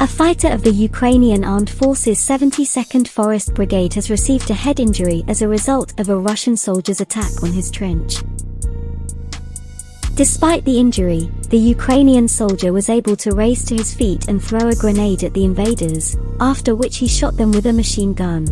A fighter of the Ukrainian Armed Forces 72nd Forest Brigade has received a head injury as a result of a Russian soldier's attack on his trench. Despite the injury, the Ukrainian soldier was able to raise to his feet and throw a grenade at the invaders, after which he shot them with a machine gun.